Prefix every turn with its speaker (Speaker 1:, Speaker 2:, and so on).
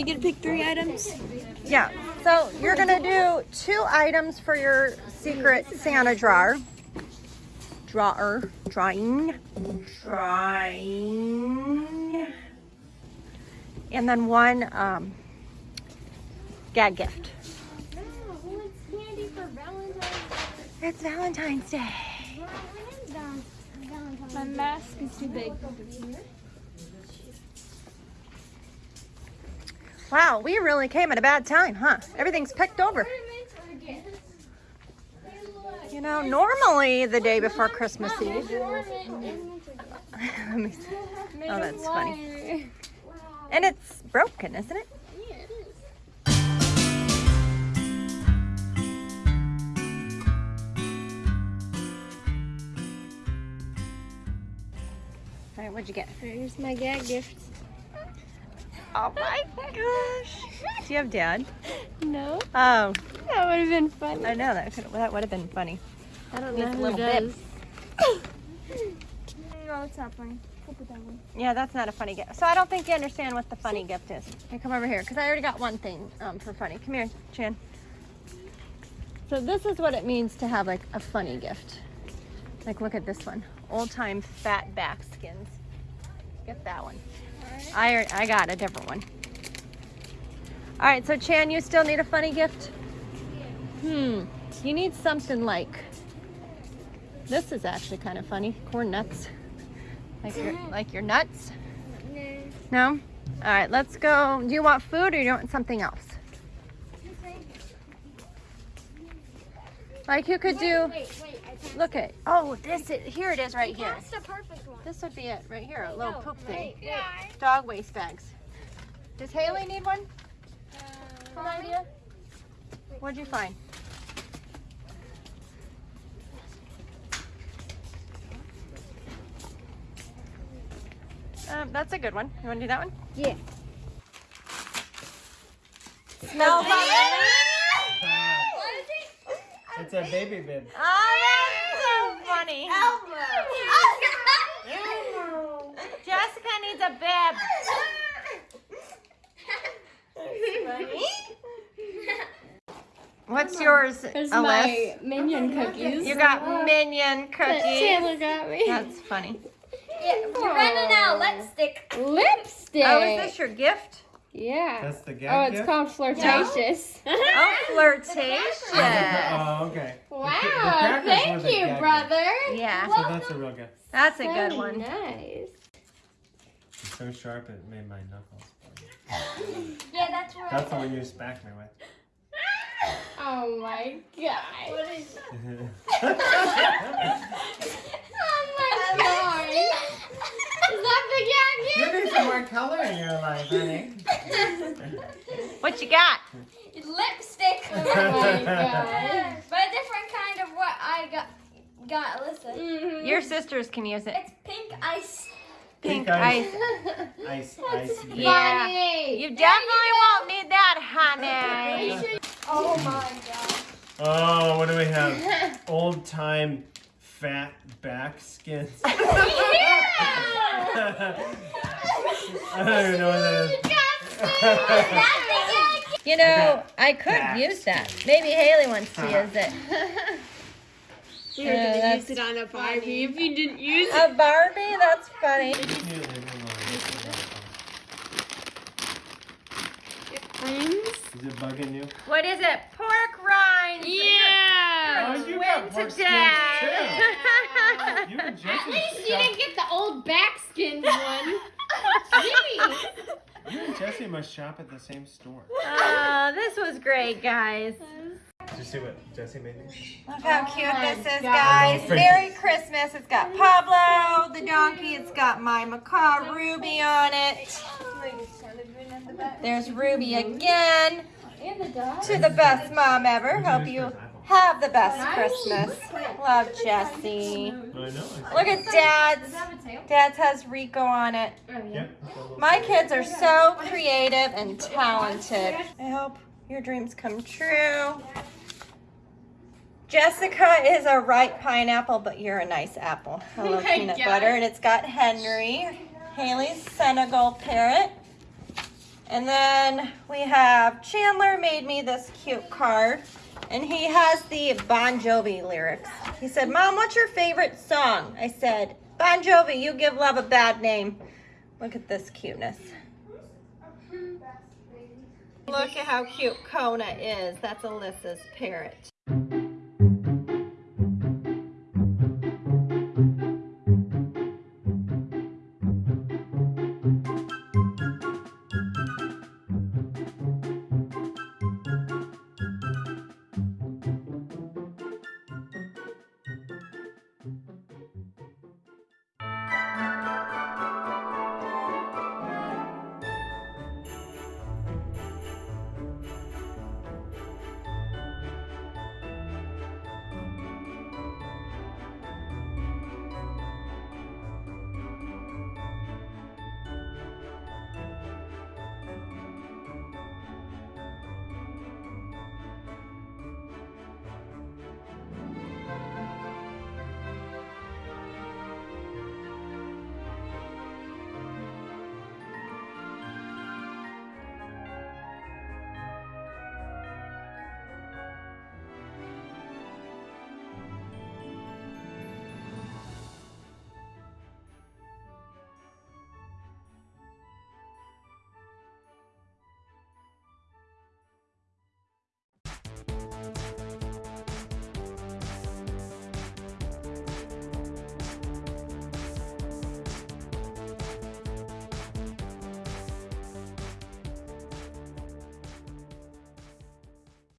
Speaker 1: We get to pick three items.
Speaker 2: Yeah. So you're gonna do two items for your secret Santa drawer. Drawer. Drawing. Drawing. And then one um, gag gift.
Speaker 3: No, well, it's candy for Valentine's
Speaker 2: It's Valentine's Day.
Speaker 3: Day. When is Val- Valentine's
Speaker 1: My mask is too big.
Speaker 2: Wow, we really came at a bad time, huh? Everything's picked over.
Speaker 3: Ornaments or gifts? Hey, look.
Speaker 2: You know, normally the day before Christmas Eve.
Speaker 3: Ornament- ornaments or gifts.
Speaker 2: Let me see. Oh, that's funny. And it's broken, isn't it?
Speaker 3: Yeah, it is.
Speaker 2: All right, what'd you get?
Speaker 1: Here's my gag gift.
Speaker 2: Oh my gosh. Do you have dad?
Speaker 1: No,
Speaker 2: Oh,
Speaker 1: that would have been funny.
Speaker 2: I know that could that would have been funny.
Speaker 1: I don't
Speaker 2: Needs
Speaker 1: know who
Speaker 2: little
Speaker 1: does.
Speaker 2: bib.
Speaker 1: no, it's not funny. We'll put that one.
Speaker 2: Yeah, that's not a funny gift. So I don't think you understand what the funny gift is. Here, come over here, because I already got one thing um, for funny. Come here, Chan. So this is what it means to have like a funny gift. Like, look at this one. Old time fat back skins. Get that one. I, I got a different one. All right, so Chan, you still need a funny gift? Hmm, you need something like, this is actually kind of funny, corn nuts. Like your, like your nuts? No? No? All right, let's go. Do you want food or do you want something else? Like you could do,
Speaker 3: Wait, wait.
Speaker 2: Look at, oh, this is, here it is right here.
Speaker 3: That's the perfect one.
Speaker 2: This would be it, right here, a little
Speaker 3: No,
Speaker 2: poop thing.
Speaker 3: wait, wait.
Speaker 2: Dog waste bags. Does Haley need one?
Speaker 3: Uh,
Speaker 2: An idea? What'd you find? Um, that's a good one. You want to do that one?
Speaker 3: Yeah.
Speaker 2: Smell that?
Speaker 4: It's a baby bib.
Speaker 2: Oh, that's so funny. Jessica needs a bib. What's yours,
Speaker 1: There's
Speaker 2: Alyssa?
Speaker 1: my minion cookies.
Speaker 2: You got minion
Speaker 1: that
Speaker 2: cookies.
Speaker 1: Chandler got me.
Speaker 2: That's funny.
Speaker 3: Yeah, we're running out of lipstick.
Speaker 1: Lipstick.
Speaker 2: Oh, is this your gift?
Speaker 1: Yeah.
Speaker 4: That's the gag
Speaker 1: Oh, it's
Speaker 4: gift?
Speaker 1: called flirtatious.
Speaker 2: Oh, flirtatious.
Speaker 4: Oh, okay.
Speaker 1: Wow, thank you,
Speaker 4: gag
Speaker 1: brother.
Speaker 2: Yeah,
Speaker 4: gift. So that's a real gift.
Speaker 2: that's a good one.
Speaker 1: Nice.
Speaker 4: It's so sharp it made my knuckles.
Speaker 3: Yeah, that's where
Speaker 4: That's the one you smacked me with.
Speaker 1: Oh my god.
Speaker 3: What is
Speaker 1: Oh my god. Is that the
Speaker 4: you
Speaker 1: gag
Speaker 4: need some more color in your life, honey.
Speaker 2: What you got?
Speaker 3: lipstick?
Speaker 1: Oh my god.
Speaker 3: but a different kind of what I got. Got Alyssa.
Speaker 1: Mhm.
Speaker 2: Your sisters can use it.
Speaker 3: It's pink ice.
Speaker 2: Pink,
Speaker 4: Pink
Speaker 2: ice.
Speaker 4: ice. Ice, ice. bib.
Speaker 2: Yeah. You definitely won't need that, honey.
Speaker 3: Oh my god.
Speaker 4: Oh, what do we have? Old time fat back skins. I don't even know what that is.
Speaker 2: You know, I could
Speaker 4: Back
Speaker 2: use that. Maybe Haley wants to uh-huh. use it.
Speaker 1: You're
Speaker 2: Yeah,
Speaker 1: gonna
Speaker 2: uh,
Speaker 1: use it on a Barbie if you didn't use it.
Speaker 2: A Barbie? That's funny.
Speaker 4: Is it bugging you?
Speaker 2: What is it? Pork rinds.
Speaker 1: Yeah.
Speaker 4: Oh, you
Speaker 2: Win
Speaker 4: got pork skins
Speaker 2: today.
Speaker 4: You
Speaker 1: At least you didn't get the old back skins one. Gee.
Speaker 4: You and Jesse must shop at the same store.
Speaker 2: Oh, this was great, guys.
Speaker 4: Did you see what Jesse made me?
Speaker 2: Look how cute
Speaker 1: oh
Speaker 2: this is,
Speaker 1: God.
Speaker 2: guys. Merry Christmas. It's got Pablo, the donkey. It's got my macaw Ruby on it. There's Ruby again.
Speaker 1: And the dog.
Speaker 2: To the best mom ever. Hope you have the best Christmas. Love Jesse.
Speaker 4: I know.
Speaker 2: Look at Dad's. Dad's has Rico on it.
Speaker 1: Oh, yeah.
Speaker 4: Yep.
Speaker 2: My kids are so creative and talented. I hope your dreams come true. Jessica is a ripe pineapple, but you're a nice apple. Hello,
Speaker 1: Oh
Speaker 2: peanut
Speaker 1: God.
Speaker 2: butter. And it's got Henry, Haley's Senegal parrot, And then we have Chandler made me this cute card. And he has the Bon Jovi lyrics. He said, Mom, what's your favorite song? I said, Bon Jovi, you give love a bad name. Look at this cuteness. Look at how cute Kona is. That's Alyssa's parrot.